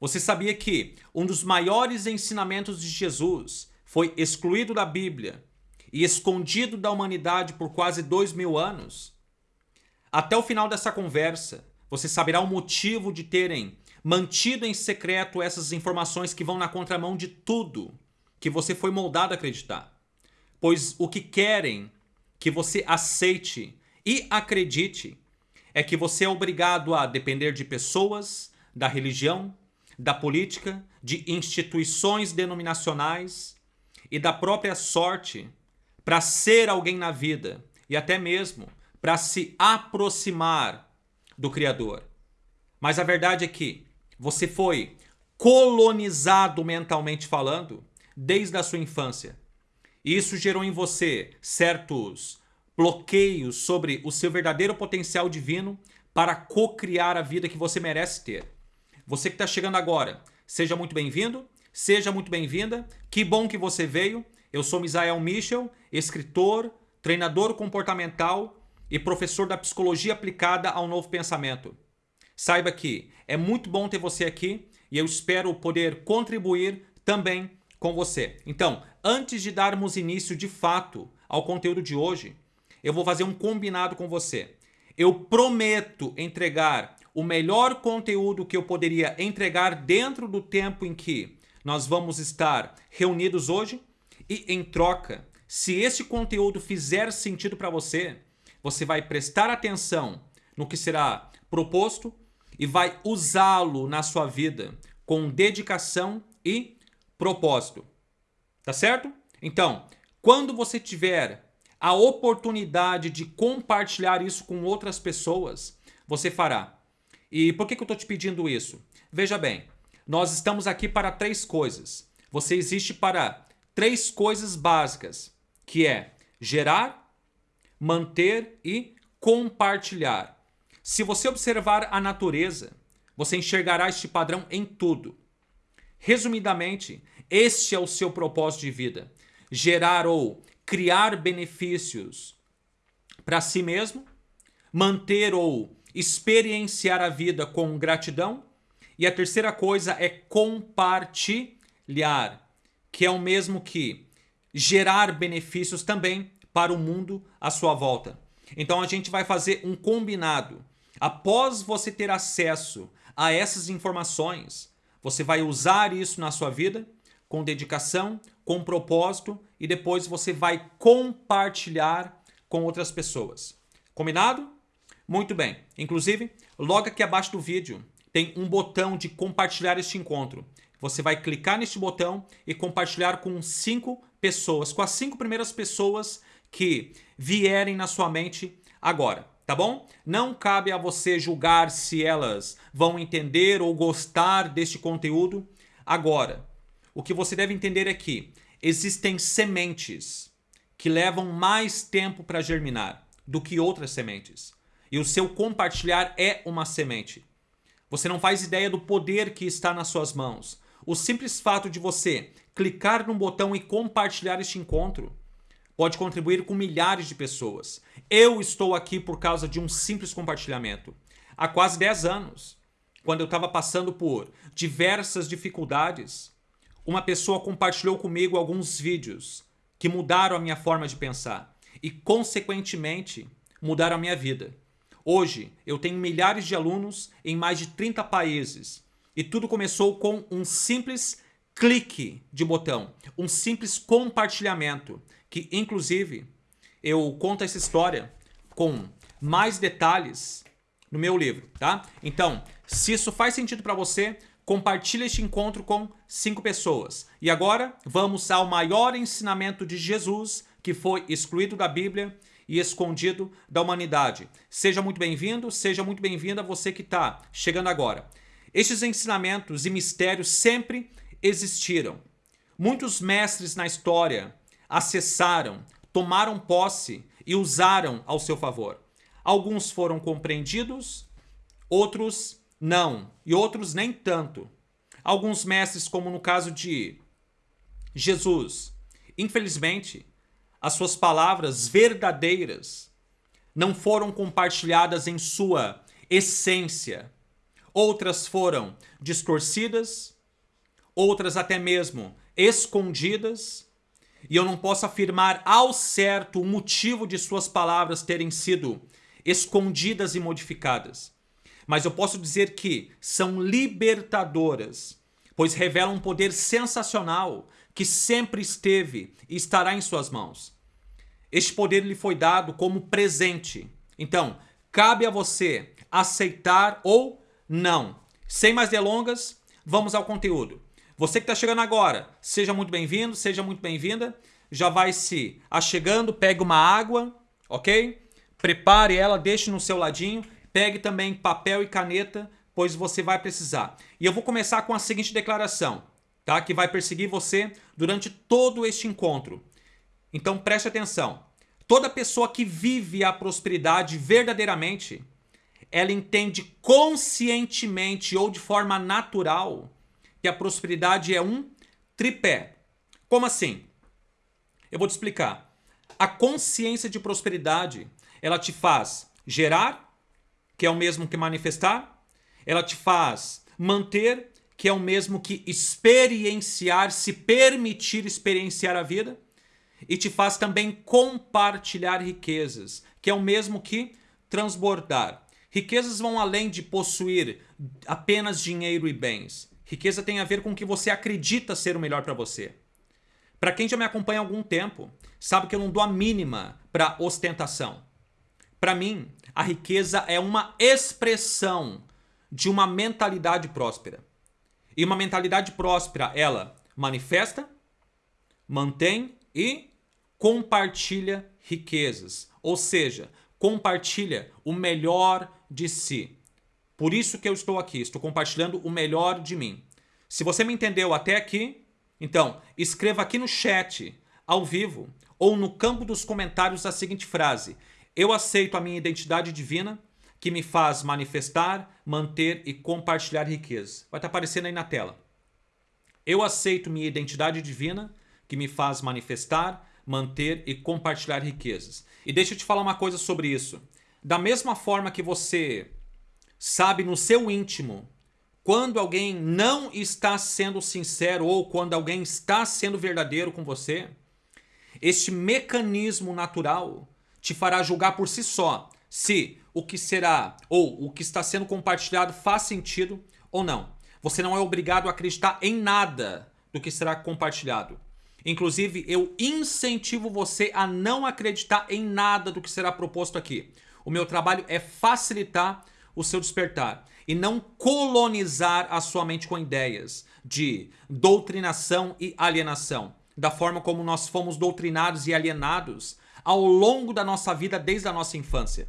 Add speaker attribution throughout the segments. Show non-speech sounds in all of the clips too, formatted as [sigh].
Speaker 1: Você sabia que um dos maiores ensinamentos de Jesus foi excluído da Bíblia e escondido da humanidade por quase dois mil anos? Até o final dessa conversa, você saberá o motivo de terem mantido em secreto essas informações que vão na contramão de tudo que você foi moldado a acreditar. Pois o que querem que você aceite e acredite é que você é obrigado a depender de pessoas, da religião, da política, de instituições denominacionais e da própria sorte para ser alguém na vida e até mesmo para se aproximar do Criador. Mas a verdade é que você foi colonizado mentalmente falando desde a sua infância. E isso gerou em você certos bloqueios sobre o seu verdadeiro potencial divino para co-criar a vida que você merece ter. Você que está chegando agora, seja muito bem-vindo, seja muito bem-vinda. Que bom que você veio. Eu sou Misael Michel, escritor, treinador comportamental e professor da psicologia aplicada ao novo pensamento. Saiba que é muito bom ter você aqui e eu espero poder contribuir também com você. Então, antes de darmos início de fato ao conteúdo de hoje, eu vou fazer um combinado com você. Eu prometo entregar o melhor conteúdo que eu poderia entregar dentro do tempo em que nós vamos estar reunidos hoje e em troca, se esse conteúdo fizer sentido para você, você vai prestar atenção no que será proposto e vai usá-lo na sua vida com dedicação e propósito. Tá certo? Então, quando você tiver a oportunidade de compartilhar isso com outras pessoas, você fará. E por que, que eu estou te pedindo isso? Veja bem, nós estamos aqui para três coisas. Você existe para três coisas básicas, que é gerar, manter e compartilhar. Se você observar a natureza, você enxergará este padrão em tudo. Resumidamente, este é o seu propósito de vida: gerar ou criar benefícios para si mesmo, manter ou experienciar a vida com gratidão. E a terceira coisa é compartilhar, que é o mesmo que gerar benefícios também para o mundo à sua volta. Então a gente vai fazer um combinado. Após você ter acesso a essas informações, você vai usar isso na sua vida com dedicação, com propósito e depois você vai compartilhar com outras pessoas. Combinado? Muito bem. Inclusive, logo aqui abaixo do vídeo tem um botão de compartilhar este encontro. Você vai clicar neste botão e compartilhar com cinco pessoas, com as cinco primeiras pessoas que vierem na sua mente agora, tá bom? Não cabe a você julgar se elas vão entender ou gostar deste conteúdo agora. O que você deve entender é que existem sementes que levam mais tempo para germinar do que outras sementes. E o seu compartilhar é uma semente. Você não faz ideia do poder que está nas suas mãos. O simples fato de você clicar num botão e compartilhar este encontro pode contribuir com milhares de pessoas. Eu estou aqui por causa de um simples compartilhamento. Há quase 10 anos, quando eu estava passando por diversas dificuldades, uma pessoa compartilhou comigo alguns vídeos que mudaram a minha forma de pensar e, consequentemente, mudaram a minha vida. Hoje, eu tenho milhares de alunos em mais de 30 países e tudo começou com um simples clique de botão, um simples compartilhamento, que inclusive eu conto essa história com mais detalhes no meu livro, tá? Então, se isso faz sentido para você, compartilhe este encontro com cinco pessoas. E agora, vamos ao maior ensinamento de Jesus que foi excluído da Bíblia e escondido da humanidade. Seja muito bem-vindo, seja muito bem-vinda você que está chegando agora. Estes ensinamentos e mistérios sempre existiram. Muitos mestres na história acessaram, tomaram posse e usaram ao seu favor. Alguns foram compreendidos, outros não, e outros nem tanto. Alguns mestres, como no caso de Jesus, infelizmente, as suas palavras verdadeiras não foram compartilhadas em sua essência. outras foram distorcidas, outras até mesmo escondidas, e eu não posso afirmar ao certo o motivo de suas palavras terem sido escondidas e modificadas. Mas eu posso dizer que são libertadoras, pois revelam um poder sensacional que sempre esteve e estará em suas mãos. Este poder lhe foi dado como presente. Então, cabe a você aceitar ou não. Sem mais delongas, vamos ao conteúdo. Você que está chegando agora, seja muito bem-vindo, seja muito bem-vinda. Já vai se achegando, pegue uma água, ok? Prepare ela, deixe no seu ladinho. Pegue também papel e caneta, pois você vai precisar. E eu vou começar com a seguinte declaração, tá? Que vai perseguir você durante todo este encontro. Então preste atenção. Toda pessoa que vive a prosperidade verdadeiramente, ela entende conscientemente ou de forma natural que a prosperidade é um tripé. Como assim? Eu vou te explicar. A consciência de prosperidade, ela te faz gerar, que é o mesmo que manifestar, ela te faz manter, que é o mesmo que experienciar, se permitir experienciar a vida, e te faz também compartilhar riquezas, que é o mesmo que transbordar. Riquezas vão além de possuir apenas dinheiro e bens. Riqueza tem a ver com o que você acredita ser o melhor para você. Para quem já me acompanha há algum tempo, sabe que eu não dou a mínima para ostentação. Para mim, a riqueza é uma expressão de uma mentalidade próspera. E uma mentalidade próspera, ela manifesta, mantém e compartilha riquezas. Ou seja, compartilha o melhor de si. Por isso que eu estou aqui, estou compartilhando o melhor de mim. Se você me entendeu até aqui, então escreva aqui no chat, ao vivo, ou no campo dos comentários a seguinte frase: Eu aceito a minha identidade divina que me faz manifestar, manter e compartilhar riqueza. Vai estar aparecendo aí na tela. Eu aceito minha identidade divina que me faz manifestar, manter e compartilhar riquezas. E deixa eu te falar uma coisa sobre isso. Da mesma forma que você sabe no seu íntimo quando alguém não está sendo sincero ou quando alguém está sendo verdadeiro com você, este mecanismo natural te fará julgar por si só se o que será ou o que está sendo compartilhado faz sentido ou não. Você não é obrigado a acreditar em nada do que será compartilhado. Inclusive, eu incentivo você a não acreditar em nada do que será proposto aqui. O meu trabalho é facilitar o seu despertar e não colonizar a sua mente com ideias de doutrinação e alienação, da forma como nós fomos doutrinados e alienados ao longo da nossa vida desde a nossa infância,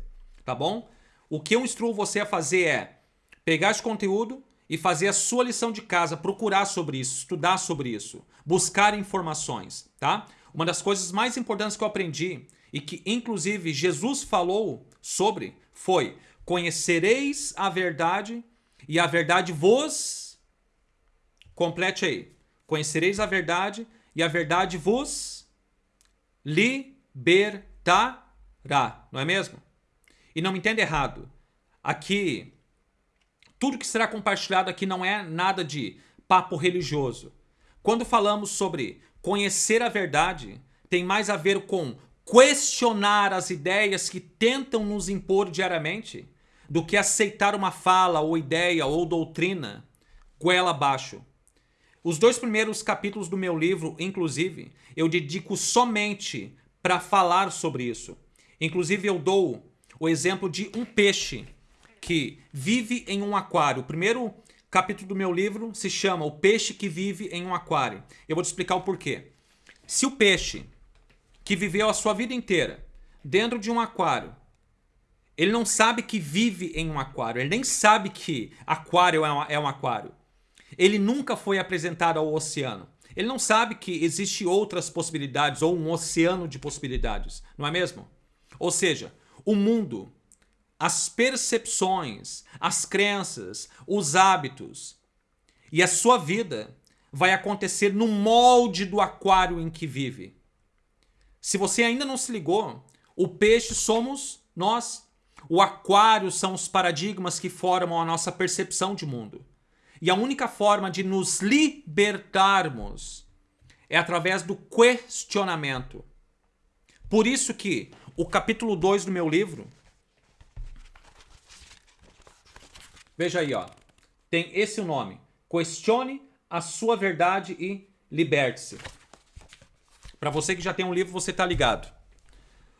Speaker 1: tá bom? O que eu instruo você a fazer é pegar esse conteúdo e fazer a sua lição de casa, procurar sobre isso, estudar sobre isso, buscar informações, tá? Uma das coisas mais importantes que eu aprendi e que inclusive Jesus falou sobre foi Conhecereis a verdade e a verdade vos. Complete aí. Conhecereis a verdade e a verdade vos libertará. Não é mesmo? E não me entenda errado. Aqui, tudo que será compartilhado aqui não é nada de papo religioso. Quando falamos sobre conhecer a verdade, tem mais a ver com questionar as ideias que tentam nos impor diariamente do que aceitar uma fala ou ideia ou doutrina goela abaixo. Os dois primeiros capítulos do meu livro, inclusive, eu dedico somente para falar sobre isso. Inclusive, eu dou o exemplo de um peixe que vive em um aquário. O primeiro capítulo do meu livro se chama O Peixe que Vive em um Aquário. Eu vou te explicar o porquê. Se o peixe que viveu a sua vida inteira dentro de um aquário ele não sabe que vive em um aquário. Ele nem sabe que aquário é um, é um aquário. Ele nunca foi apresentado ao oceano. Ele não sabe que existe outras possibilidades ou um oceano de possibilidades, não é mesmo? Ou seja, o mundo, as percepções, as crenças, os hábitos e a sua vida vai acontecer no molde do aquário em que vive. Se você ainda não se ligou, o peixe somos nós O aquário são os paradigmas que formam a nossa percepção de mundo. E a única forma de nos libertarmos é através do questionamento. Por isso que o capítulo 2 do meu livro Veja aí, ó. Tem esse nome. Questione a sua verdade e liberte-se. Para você que já tem um livro, você tá ligado.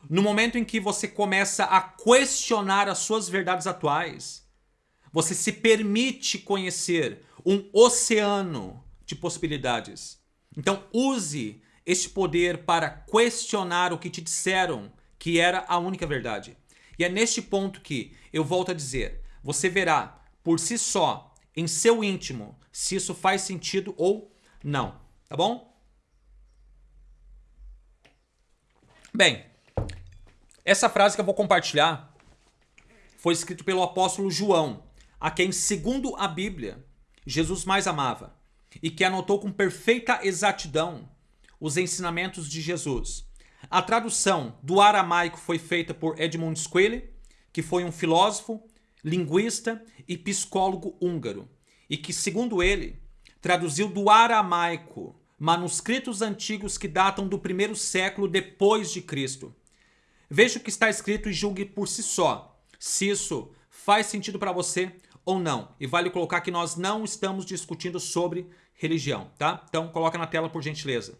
Speaker 1: No momento em que você começa a questionar as suas verdades atuais, você se permite conhecer um oceano de possibilidades. Então use este poder para questionar o que te disseram que era a única verdade. E é neste ponto que eu volto a dizer, você verá por si só, em seu íntimo, se isso faz sentido ou não, tá bom? Bem, essa frase que eu vou compartilhar foi escrita pelo apóstolo João, a quem, segundo a Bíblia, Jesus mais amava e que anotou com perfeita exatidão os ensinamentos de Jesus. A tradução do aramaico foi feita por Edmund Squille, que foi um filósofo, linguista e psicólogo húngaro, e que, segundo ele, traduziu do aramaico manuscritos antigos que datam do primeiro século depois de Cristo. Veja o que está escrito e julgue por si só se isso faz sentido para você ou não. E vale colocar que nós não estamos discutindo sobre religião, tá? Então coloca na tela por gentileza.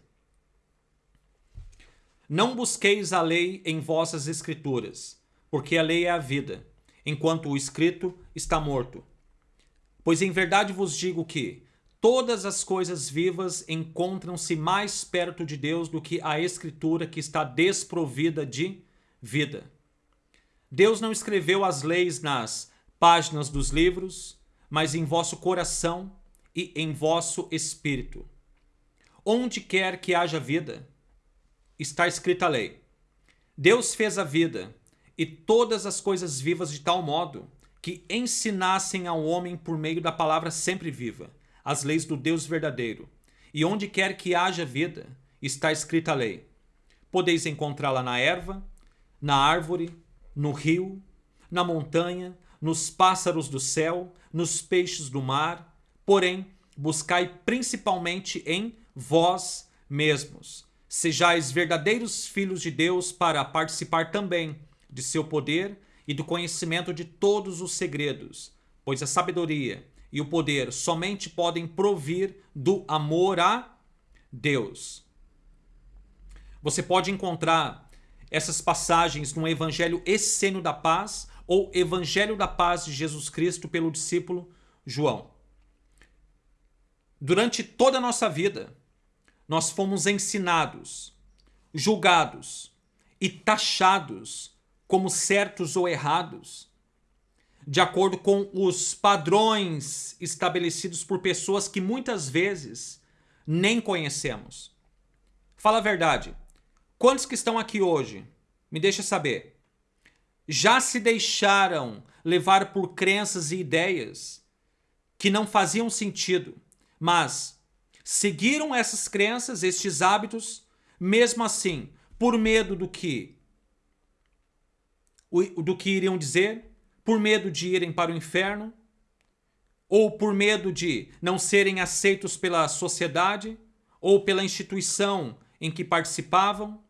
Speaker 1: Não busqueis a lei em vossas escrituras, porque a lei é a vida, enquanto o escrito está morto. Pois em verdade vos digo que todas as coisas vivas encontram-se mais perto de Deus do que a escritura que está desprovida de vida. Deus não escreveu as leis nas páginas dos livros, mas em vosso coração e em vosso espírito. Onde quer que haja vida, está escrita a lei. Deus fez a vida e todas as coisas vivas de tal modo que ensinassem ao homem por meio da palavra sempre viva as leis do Deus verdadeiro. E onde quer que haja vida, está escrita a lei. Podeis encontrá-la na erva, na árvore, no rio, na montanha, nos pássaros do céu, nos peixes do mar. Porém, buscai principalmente em vós mesmos. Sejais verdadeiros filhos de Deus para participar também de seu poder e do conhecimento de todos os segredos, pois a sabedoria e o poder somente podem provir do amor a Deus. Você pode encontrar essas passagens no Evangelho Essênio da Paz ou Evangelho da Paz de Jesus Cristo pelo discípulo João. Durante toda a nossa vida, nós fomos ensinados, julgados e taxados como certos ou errados, de acordo com os padrões estabelecidos por pessoas que muitas vezes nem conhecemos. Fala a verdade. Quantos que estão aqui hoje? Me deixa saber. Já se deixaram levar por crenças e ideias que não faziam sentido, mas seguiram essas crenças, estes hábitos, mesmo assim, por medo do que do que iriam dizer, por medo de irem para o inferno, ou por medo de não serem aceitos pela sociedade ou pela instituição em que participavam.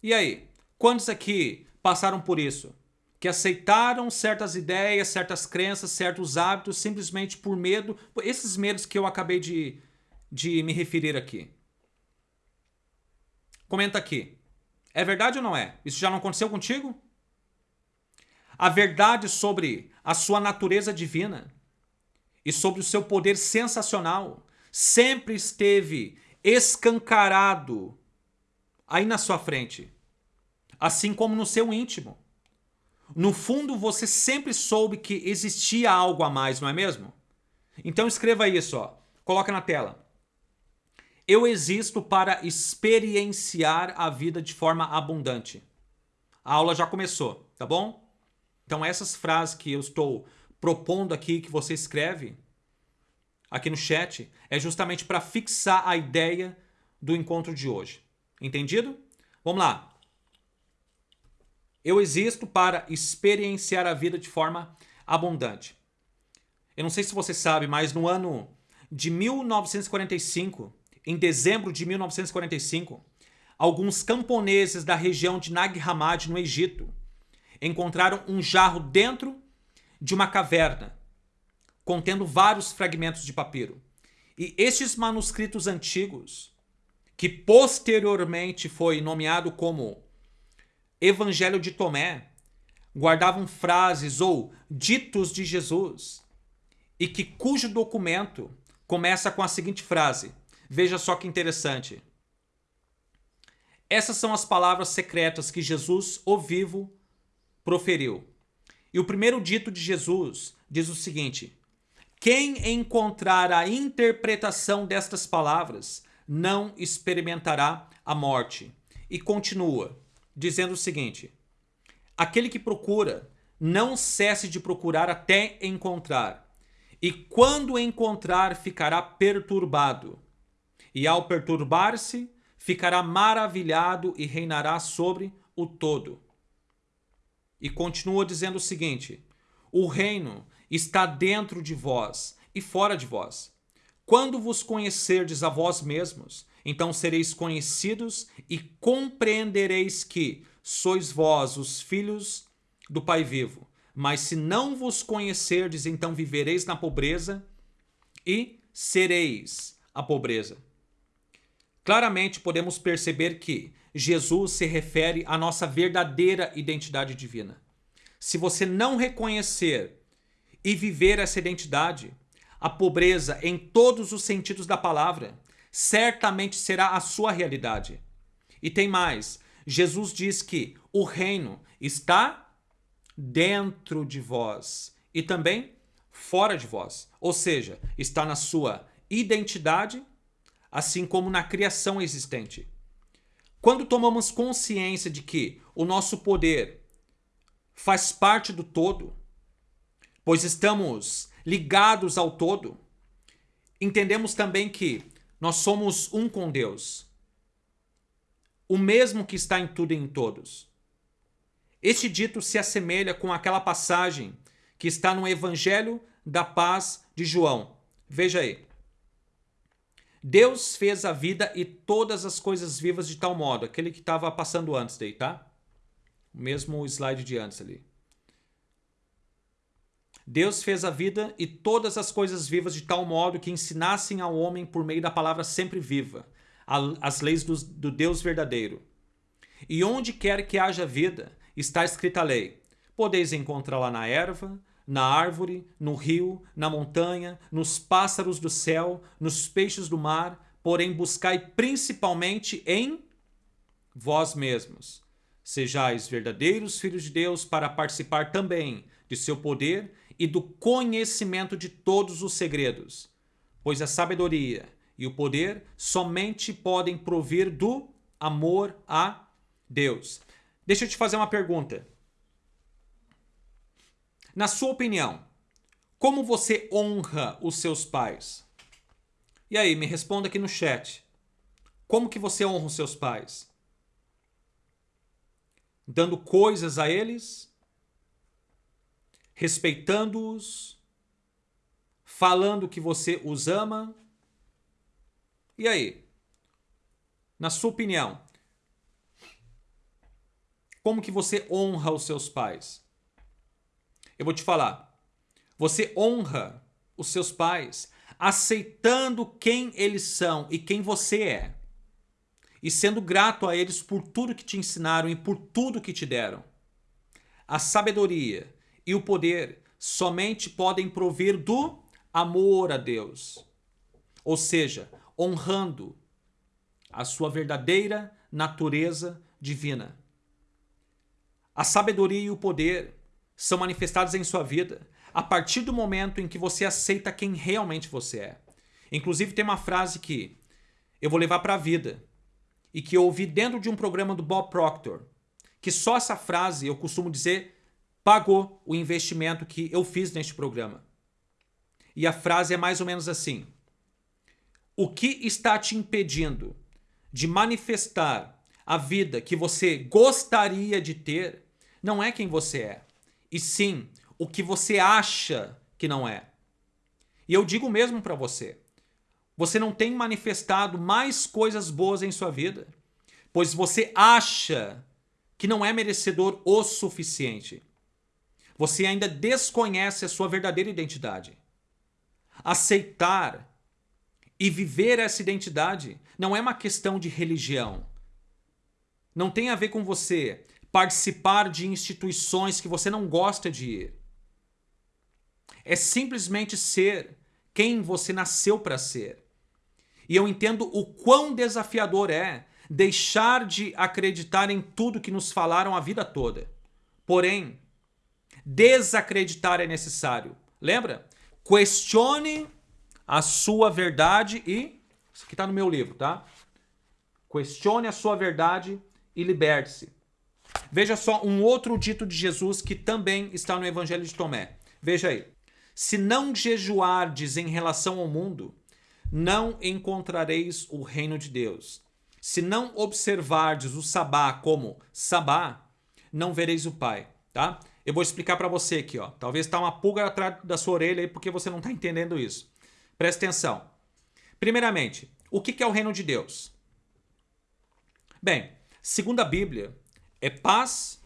Speaker 1: E aí, quantos aqui passaram por isso? Que aceitaram certas ideias, certas crenças, certos hábitos simplesmente por medo, esses medos que eu acabei de, de me referir aqui. Comenta aqui. É verdade ou não é? Isso já não aconteceu contigo? A verdade sobre a sua natureza divina e sobre o seu poder sensacional sempre esteve escancarado aí na sua frente, assim como no seu íntimo. No fundo, você sempre soube que existia algo a mais, não é mesmo? Então escreva isso, ó. Coloca na tela. Eu existo para experienciar a vida de forma abundante. A aula já começou, tá bom? Então essas frases que eu estou propondo aqui, que você escreve aqui no chat, é justamente para fixar a ideia do encontro de hoje. Entendido? Vamos lá. Eu existo para experienciar a vida de forma abundante. Eu não sei se você sabe, mas no ano de 1945, em dezembro de 1945, alguns camponeses da região de Nag Hammadi, no Egito, encontraram um jarro dentro de uma caverna, contendo vários fragmentos de papiro. E estes manuscritos antigos, que posteriormente foi nomeado como Evangelho de Tomé, guardavam frases ou ditos de Jesus e que cujo documento começa com a seguinte frase. Veja só que interessante. Essas são as palavras secretas que Jesus, o vivo, proferiu. E o primeiro dito de Jesus diz o seguinte: Quem encontrar a interpretação destas palavras não experimentará a morte. E continua, dizendo o seguinte: Aquele que procura, não cesse de procurar até encontrar. E quando encontrar, ficará perturbado. E ao perturbar-se, ficará maravilhado e reinará sobre o todo. E continua dizendo o seguinte: O reino está dentro de vós e fora de vós. Quando vos conhecerdes a vós mesmos, então sereis conhecidos e compreendereis que sois vós os filhos do Pai vivo. Mas se não vos conhecerdes, então vivereis na pobreza e sereis a pobreza. Claramente podemos perceber que Jesus se refere à nossa verdadeira identidade divina. Se você não reconhecer e viver essa identidade, a pobreza em todos os sentidos da palavra certamente será a sua realidade. E tem mais: Jesus diz que o reino está dentro de vós e também fora de vós, ou seja, está na sua identidade, assim como na criação existente. Quando tomamos consciência de que o nosso poder faz parte do todo, pois estamos ligados ao todo, entendemos também que nós somos um com Deus, o mesmo que está em tudo e em todos. Este dito se assemelha com aquela passagem que está no Evangelho da Paz de João. Veja aí. Deus fez a vida e todas as coisas vivas de tal modo, aquele que estava passando antes daí, tá? O mesmo slide de antes ali. Deus fez a vida e todas as coisas vivas de tal modo que ensinassem ao homem por meio da palavra sempre viva, as leis do, do Deus verdadeiro. E onde quer que haja vida, está escrita a lei. Podeis encontrá-la na erva, na árvore, no rio, na montanha, nos pássaros do céu, nos peixes do mar, porém buscai principalmente em vós mesmos. Sejais verdadeiros filhos de Deus para participar também de seu poder e do conhecimento de todos os segredos, pois a sabedoria e o poder somente podem provir do amor a Deus. Deixa eu te fazer uma pergunta. Na sua opinião, como você honra os seus pais? E aí, me responda aqui no chat. Como que você honra os seus pais? Dando coisas a eles? Respeitando-os? Falando que você os ama? E aí? Na sua opinião, como que você honra os seus pais? Eu vou te falar. Você honra os seus pais aceitando quem eles são e quem você é. E sendo grato a eles por tudo que te ensinaram e por tudo que te deram. A sabedoria e o poder somente podem provir do amor a Deus. Ou seja, honrando a sua verdadeira natureza divina. A sabedoria e o poder são manifestados em sua vida a partir do momento em que você aceita quem realmente você é. Inclusive, tem uma frase que eu vou levar para a vida e que eu ouvi dentro de um programa do Bob Proctor, que só essa frase, eu costumo dizer, pagou o investimento que eu fiz neste programa. E a frase é mais ou menos assim: O que está te impedindo de manifestar a vida que você gostaria de ter não é quem você é, e sim o que você acha que não é. E eu digo mesmo para você: você não tem manifestado mais coisas boas em sua vida, pois você acha que não é merecedor o suficiente. Você ainda desconhece a sua verdadeira identidade. Aceitar e viver essa identidade não é uma questão de religião. Não tem a ver com você participar de instituições que você não gosta de ir. É simplesmente ser quem você nasceu para ser. E eu entendo o quão desafiador é deixar de acreditar em tudo que nos falaram a vida toda. Porém, desacreditar é necessário. Lembra? Questione a sua verdade e. Isso aqui está no meu livro, tá? Questione a sua verdade e liberte-se. Veja só um outro dito de Jesus que também está no Evangelho de Tomé. Veja aí. Se não jejuardes em relação ao mundo, não encontrareis o reino de Deus. Se não observardes o sabá como sabá, não vereis o Pai, tá? Eu vou explicar para você aqui, ó. Talvez tá uma pulga atrás da sua orelha aí porque você não está entendendo isso. Presta atenção. Primeiramente, o que é o reino de Deus? Bem, segundo a Bíblia, é paz,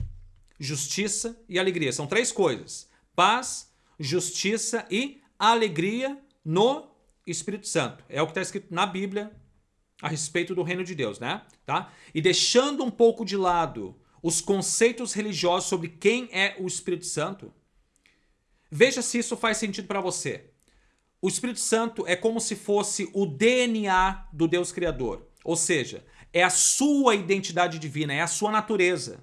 Speaker 1: justiça e alegria. São três coisas: paz, justiça e alegria no Espírito Santo. É o que está escrito na Bíblia a respeito do reino de Deus, né? Tá? E deixando um pouco de lado os conceitos religiosos sobre quem é o Espírito Santo, veja se isso faz sentido para você. O Espírito Santo é como se fosse o DNA do Deus Criador, ou seja, é a sua identidade divina, é a sua natureza.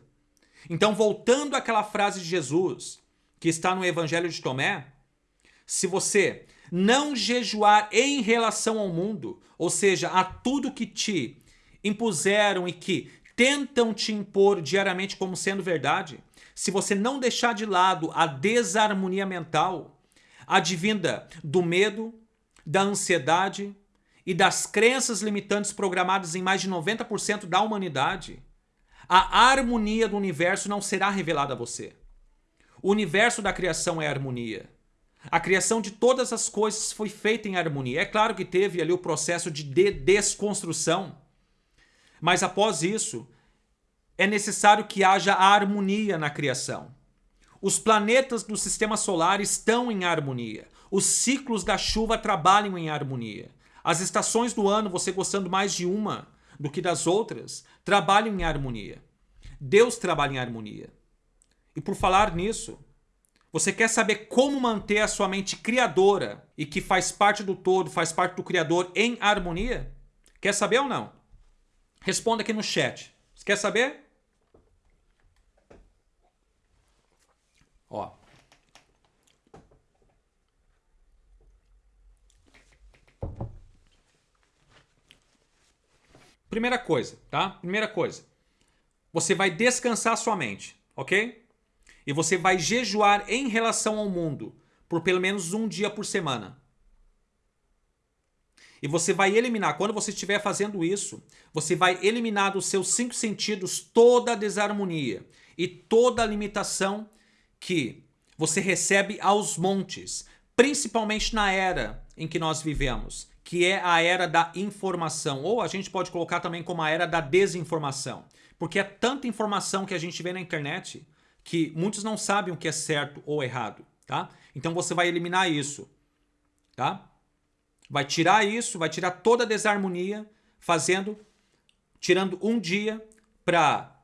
Speaker 1: Então, voltando àquela frase de Jesus, que está no Evangelho de Tomé, se você não jejuar em relação ao mundo, ou seja, a tudo que te impuseram e que tentam te impor diariamente como sendo verdade, se você não deixar de lado a desarmonia mental, advinda do medo, da ansiedade e das crenças limitantes programadas em mais de 90% da humanidade, a harmonia do universo não será revelada a você. O universo da criação é harmonia. A criação de todas as coisas foi feita em harmonia. É claro que teve ali o processo de, de desconstrução, mas após isso, é necessário que haja harmonia na criação. Os planetas do sistema solar estão em harmonia. Os ciclos da chuva trabalham em harmonia. As estações do ano, você gostando mais de uma do que das outras, trabalham em harmonia. Deus trabalha em harmonia. E por falar nisso, você quer saber como manter a sua mente criadora e que faz parte do todo, faz parte do Criador em harmonia? Quer saber ou não? Responda aqui no chat. Você quer saber? Ó. Primeira coisa, tá? Primeira coisa. Você vai descansar sua mente, ok? E você vai jejuar em relação ao mundo por pelo menos um dia por semana. E você vai eliminar, quando você estiver fazendo isso, você vai eliminar dos seus cinco sentidos toda a desarmonia e toda a limitação que você recebe aos montes, principalmente na era em que nós vivemos, que é a era da informação, ou a gente pode colocar também como a era da desinformação, porque é tanta informação que a gente vê na internet que muitos não sabem o que é certo ou errado, tá? Então você vai eliminar isso, tá? Vai tirar isso, vai tirar toda a desarmonia, fazendo, tirando um dia para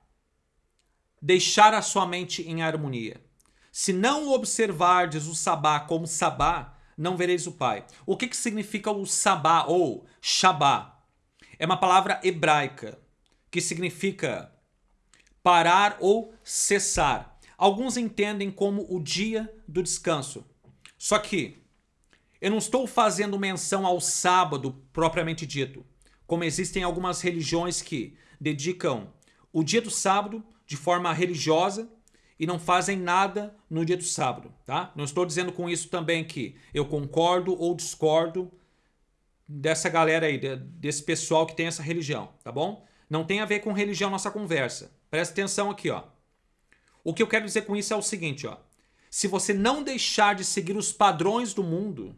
Speaker 1: deixar a sua mente em harmonia. Se não observardes o sabá como sabá, não vereis o Pai. O que, que significa o sabá ou shabá? É uma palavra hebraica que significa parar ou cessar. Alguns entendem como o dia do descanso. Só que eu não estou fazendo menção ao sábado propriamente dito, como existem algumas religiões que dedicam o dia do sábado de forma religiosa e não fazem nada no dia do sábado, tá? Não estou dizendo com isso também que eu concordo ou discordo dessa galera aí, desse pessoal que tem essa religião, tá bom? Não tem a ver com religião nossa conversa. Presta atenção aqui, ó. O que eu quero dizer com isso é o seguinte, ó. Se você não deixar de seguir os padrões do mundo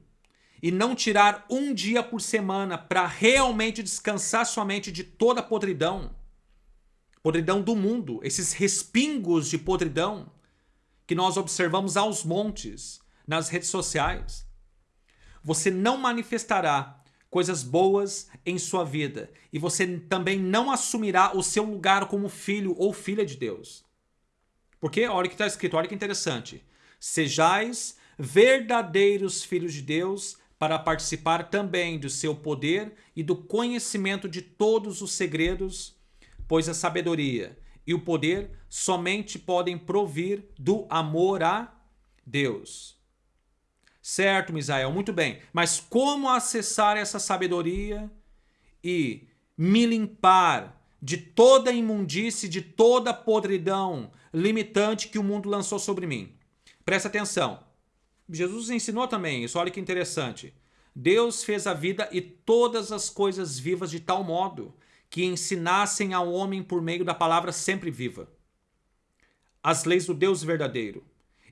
Speaker 1: e não tirar um dia por semana para realmente descansar sua mente de toda a podridão, podridão do mundo, esses respingos de podridão que nós observamos aos montes nas redes sociais, você não manifestará coisas boas em sua vida e você também não assumirá o seu lugar como filho ou filha de Deus. Porque olha o que está escrito, olha que interessante. Sejais verdadeiros filhos de Deus para participar também do seu poder e do conhecimento de todos os segredos, pois a sabedoria e o poder somente podem provir do amor a Deus. Certo, Misael, muito bem. Mas como acessar essa sabedoria e me limpar de toda imundície, de toda podridão limitante que o mundo lançou sobre mim? Presta atenção. Jesus ensinou também isso, olha que interessante. Deus fez a vida e todas as coisas vivas de tal modo que ensinassem ao homem por meio da palavra sempre viva. As leis do Deus verdadeiro.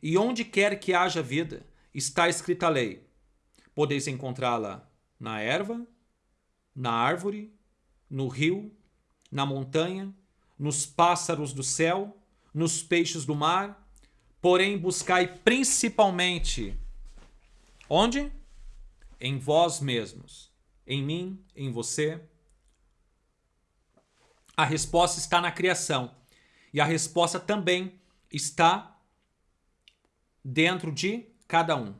Speaker 1: E onde quer que haja vida, está escrita a lei. Podeis encontrá-la na erva, na árvore, no rio, na montanha, nos pássaros do céu, nos peixes do mar Porém, buscai principalmente onde? Em vós mesmos, em mim, em você. A resposta está na criação. E a resposta também está dentro de cada um.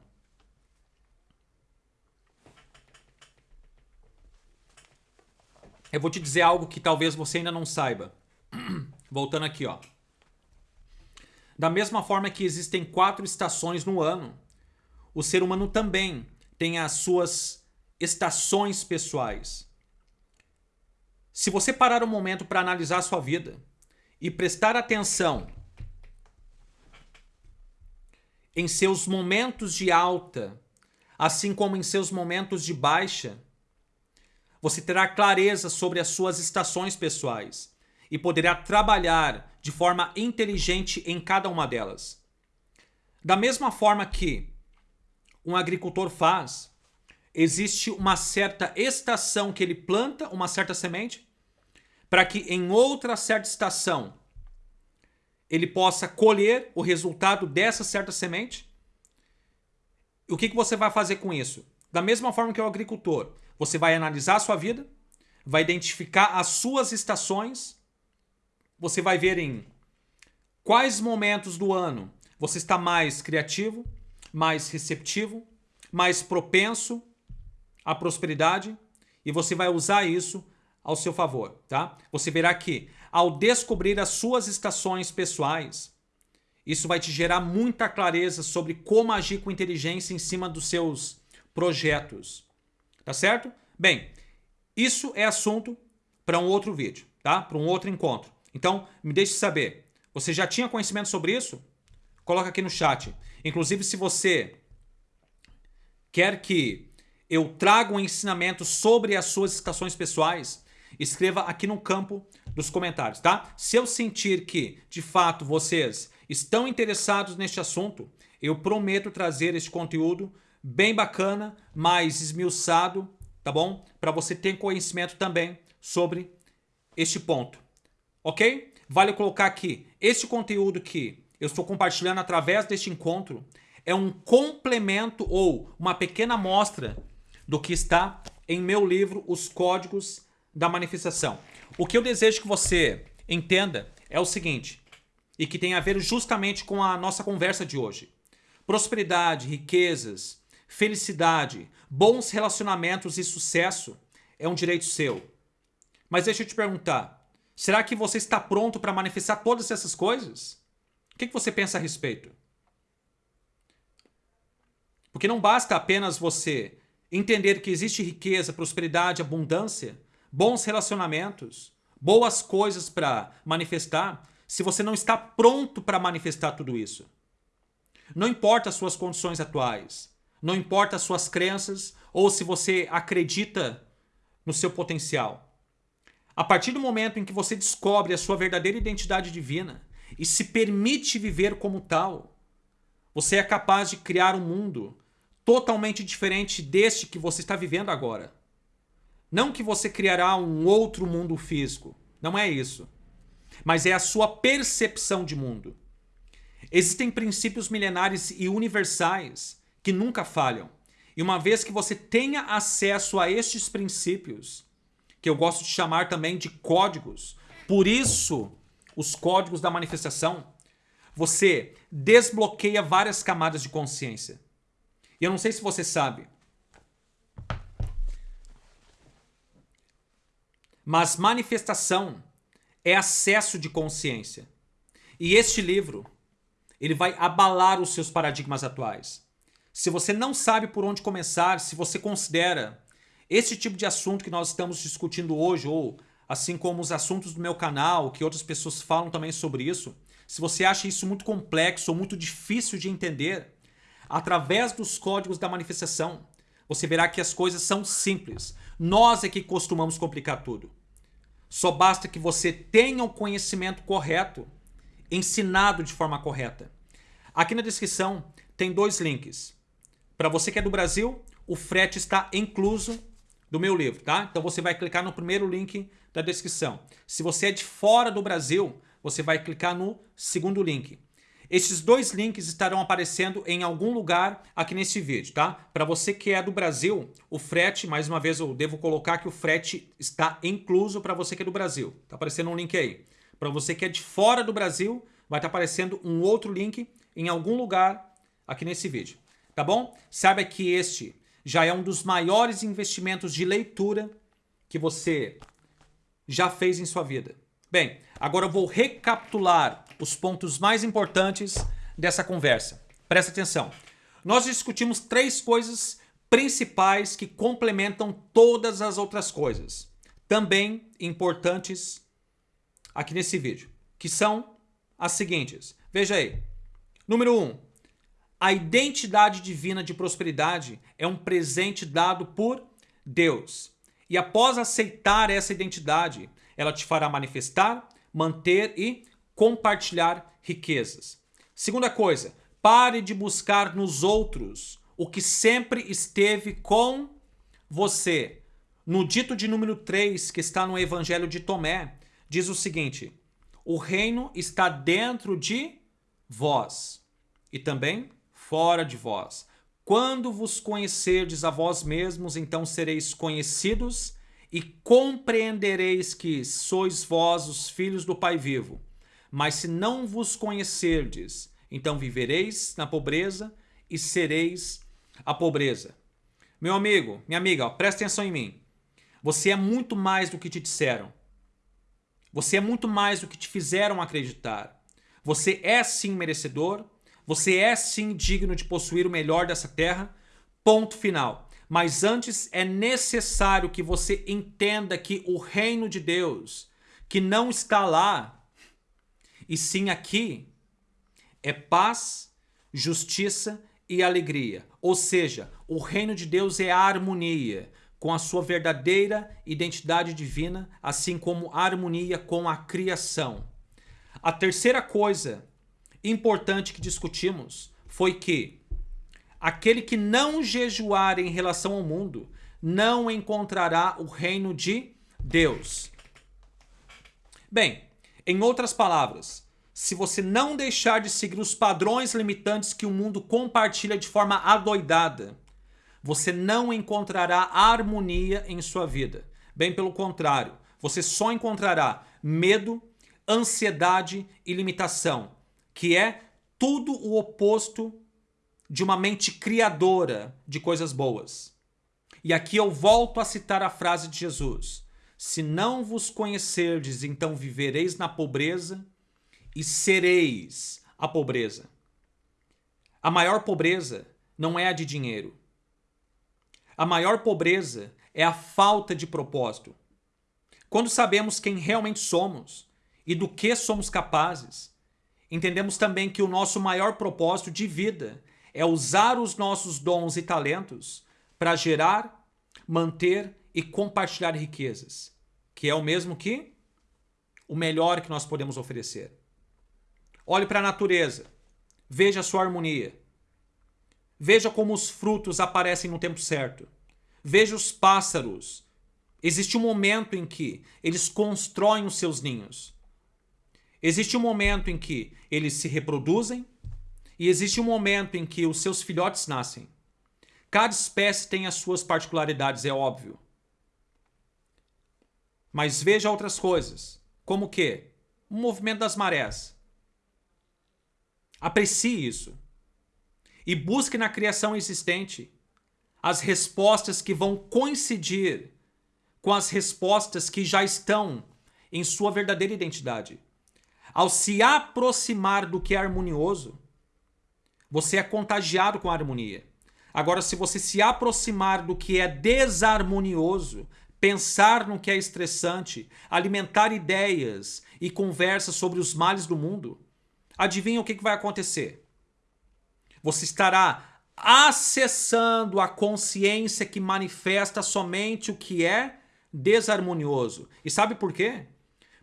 Speaker 1: Eu vou te dizer algo que talvez você ainda não saiba. [clears throat] Voltando aqui, ó. Da mesma forma que existem quatro estações no ano, o ser humano também tem as suas estações pessoais. Se você parar um momento para analisar a sua vida e prestar atenção em seus momentos de alta, assim como em seus momentos de baixa, você terá clareza sobre as suas estações pessoais e poderá trabalhar de forma inteligente em cada uma delas. Da mesma forma que um agricultor faz, existe uma certa estação que ele planta uma certa semente, para que em outra certa estação ele possa colher o resultado dessa certa semente. O que, que você vai fazer com isso? Da mesma forma que o agricultor, você vai analisar a sua vida, vai identificar as suas estações você vai ver em quais momentos do ano você está mais criativo, mais receptivo, mais propenso à prosperidade e você vai usar isso ao seu favor, tá? Você verá que ao descobrir as suas estações pessoais, isso vai te gerar muita clareza sobre como agir com inteligência em cima dos seus projetos. Tá certo? Bem, isso é assunto para um outro vídeo, tá? Para um outro encontro. Então, me deixe saber. Você já tinha conhecimento sobre isso? Coloca aqui no chat. Inclusive, se você quer que eu traga um ensinamento sobre as suas estações pessoais, escreva aqui no campo dos comentários, tá? Se eu sentir que, de fato, vocês estão interessados neste assunto, eu prometo trazer este conteúdo bem bacana, mais esmiuçado, tá bom? Para você ter conhecimento também sobre este ponto ok? Vale colocar aqui, este conteúdo que eu estou compartilhando através deste encontro é um complemento ou uma pequena amostra do que está em meu livro Os Códigos da Manifestação. O que eu desejo que você entenda é o seguinte, e que tem a ver justamente com a nossa conversa de hoje. Prosperidade, riquezas, felicidade, bons relacionamentos e sucesso é um direito seu. Mas deixa eu te perguntar, Será que você está pronto para manifestar todas essas coisas? O que, você pensa a respeito? Porque não basta apenas você entender que existe riqueza, prosperidade, abundância, bons relacionamentos, boas coisas para manifestar, se você não está pronto para manifestar tudo isso. Não importa as suas condições atuais, não importa as suas crenças ou se você acredita no seu potencial. A partir do momento em que você descobre a sua verdadeira identidade divina e se permite viver como tal, você é capaz de criar um mundo totalmente diferente deste que você está vivendo agora. Não que você criará um outro mundo físico. Não é isso. Mas é a sua percepção de mundo. Existem princípios milenares e universais que nunca falham. E uma vez que você tenha acesso a estes princípios, que eu gosto de chamar também de códigos, por isso os códigos da manifestação, você desbloqueia várias camadas de consciência. E eu não sei se você sabe, mas manifestação é acesso de consciência. E este livro, ele vai abalar os seus paradigmas atuais. Se você não sabe por onde começar, se você considera esse tipo de assunto que nós estamos discutindo hoje, ou assim como os assuntos do meu canal, que outras pessoas falam também sobre isso, se você acha isso muito complexo ou muito difícil de entender, através dos códigos da manifestação, você verá que as coisas são simples. Nós é que costumamos complicar tudo. Só basta que você tenha o conhecimento correto, ensinado de forma correta. Aqui na descrição tem dois links. Para você que é do Brasil, o frete está incluso do meu livro, tá? Então você vai clicar no primeiro link da descrição. Se você é de fora do Brasil, você vai clicar no segundo link. Esses dois links estarão aparecendo em algum lugar aqui nesse vídeo, tá? Para você que é do Brasil, o frete, mais uma vez eu devo colocar que o frete está incluso para você que é do Brasil. Tá aparecendo um link aí. Para você que é de fora do Brasil, vai estar tá aparecendo um outro link em algum lugar aqui nesse vídeo. Tá bom? Saiba que este já é um dos maiores investimentos de leitura que você já fez em sua vida. Bem, agora eu vou recapitular os pontos mais importantes dessa conversa. Presta atenção. Nós discutimos três coisas principais que complementam todas as outras coisas, também importantes aqui nesse vídeo, que são as seguintes. Veja aí. Número 1. Um, a identidade divina de prosperidade é um presente dado por Deus. E após aceitar essa identidade, ela te fará manifestar, manter e compartilhar riquezas. Segunda coisa, pare de buscar nos outros o que sempre esteve com você. No dito de número 3, que está no Evangelho de Tomé, diz o seguinte: O reino está dentro de vós e também fora de vós. Quando vos conhecerdes a vós mesmos, então sereis conhecidos e compreendereis que sois vós os filhos do Pai vivo. Mas se não vos conhecerdes, então vivereis na pobreza e sereis a pobreza. Meu amigo, minha amiga, ó, presta atenção em mim. Você é muito mais do que te disseram. Você é muito mais do que te fizeram acreditar. Você é sim merecedor, você é sim digno de possuir o melhor dessa terra. Ponto final. Mas antes é necessário que você entenda que o reino de Deus, que não está lá e sim aqui é paz, justiça e alegria. Ou seja, o reino de Deus é a harmonia com a sua verdadeira identidade divina, assim como harmonia com a criação. A terceira coisa importante que discutimos foi que aquele que não jejuar em relação ao mundo não encontrará o reino de Deus. Bem, em outras palavras, se você não deixar de seguir os padrões limitantes que o mundo compartilha de forma adoidada, você não encontrará harmonia em sua vida. Bem pelo contrário, você só encontrará medo, ansiedade e limitação, que é tudo o oposto de uma mente criadora de coisas boas. E aqui eu volto a citar a frase de Jesus: se não vos conhecerdes, então vivereis na pobreza e sereis a pobreza. A maior pobreza não é a de dinheiro. A maior pobreza é a falta de propósito. Quando sabemos quem realmente somos e do que somos capazes, entendemos também que o nosso maior propósito de vida é usar os nossos dons e talentos para gerar, manter e compartilhar riquezas que é o mesmo que o melhor que nós podemos oferecer. Olhe para a natureza. Veja a sua harmonia. Veja como os frutos aparecem no tempo certo. Veja os pássaros. Existe um momento em que eles constroem os seus ninhos. Existe um momento em que eles se reproduzem e existe um momento em que os seus filhotes nascem. Cada espécie tem as suas particularidades, é óbvio. Mas veja outras coisas, como o quê? O movimento das marés. Aprecie isso. E busque na criação existente as respostas que vão coincidir com as respostas que já estão em sua verdadeira identidade. Ao se aproximar do que é harmonioso, você é contagiado com a harmonia. Agora, se você se aproximar do que é desarmonioso, pensar no que é estressante, alimentar ideias e conversas sobre os males do mundo, adivinha o que vai acontecer? Você estará acessando a consciência que manifesta somente o que é desarmonioso. E sabe por quê?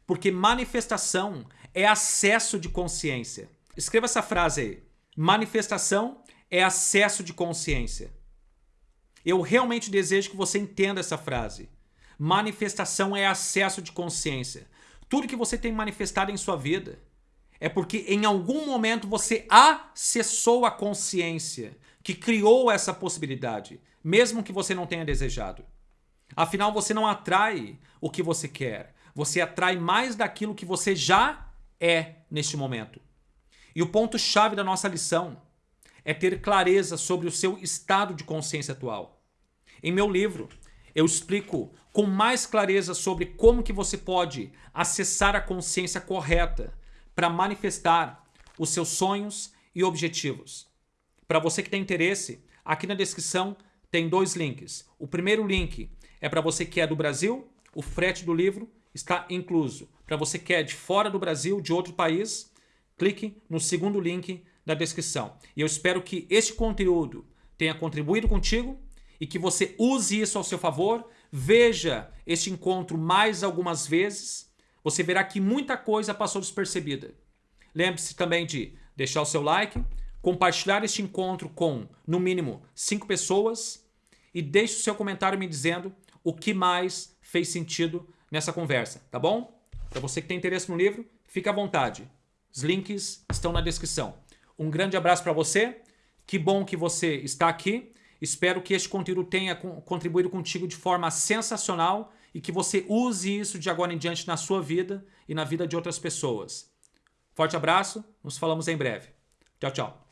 Speaker 1: Porque manifestação é acesso de consciência. Escreva essa frase aí. Manifestação é acesso de consciência. Eu realmente desejo que você entenda essa frase. Manifestação é acesso de consciência. Tudo que você tem manifestado em sua vida é porque em algum momento você acessou a consciência que criou essa possibilidade, mesmo que você não tenha desejado. Afinal, você não atrai o que você quer, você atrai mais daquilo que você já é neste momento. E o ponto-chave da nossa lição é ter clareza sobre o seu estado de consciência atual. Em meu livro, eu explico com mais clareza sobre como que você pode acessar a consciência correta para manifestar os seus sonhos e objetivos. Para você que tem interesse, aqui na descrição tem dois links. O primeiro link é para você que é do Brasil, o frete do livro está incluso. Para você que é de fora do Brasil, de outro país, clique no segundo link da descrição. E eu espero que este conteúdo tenha contribuído contigo e que você use isso ao seu favor. Veja este encontro mais algumas vezes. Você verá que muita coisa passou despercebida. Lembre-se também de deixar o seu like, compartilhar este encontro com, no mínimo, cinco pessoas e deixe o seu comentário me dizendo o que mais fez sentido nessa conversa, tá bom? Para você que tem interesse no livro, fique à vontade. Os links estão na descrição. Um grande abraço para você. Que bom que você está aqui. Espero que este conteúdo tenha contribuído contigo de forma sensacional e que você use isso de agora em diante na sua vida e na vida de outras pessoas. Forte abraço, nos falamos em breve. Tchau, tchau.